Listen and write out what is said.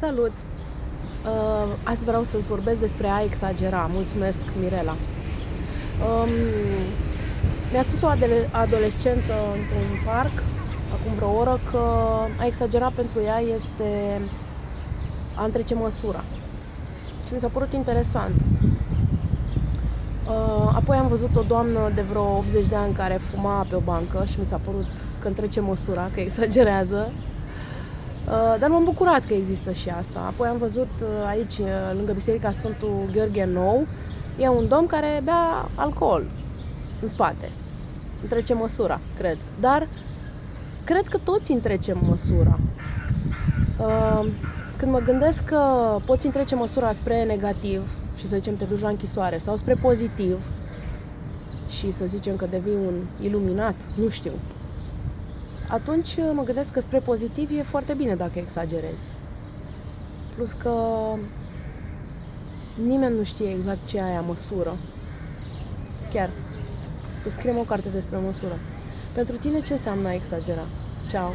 Salut! Uh, azi vreau să-ți vorbesc despre a exagera. Mulțumesc, Mirela. Um, mi-a spus o adolescentă într-un parc, acum vreo oră, că a exagera pentru ea este a întrece măsura. Și mi s-a părut interesant. Uh, apoi am văzut o doamnă de vreo 80 de ani care fuma pe o bancă și mi s-a părut că întrece măsura, că exagerează. Uh, dar m-am bucurat că există și asta. Apoi am văzut uh, aici, uh, lângă Biserica Sfântul Gheorghe Nou, e un domn care bea alcool în spate. Întrece măsura, cred. Dar cred că toți întrecem măsura. Când mă gândesc că poți întrece măsura spre negativ și să zicem te duci la închisoare sau spre pozitiv și să zicem că devii un iluminat, nu știu, atunci uh, mă gândesc că spre pozitiv e foarte bine dacă exagerezi. Plus că nimeni nu știe exact ce e aia măsură. Chiar. Să scriem o carte despre măsură. Pentru tine ce înseamnă a exagera? Ciao!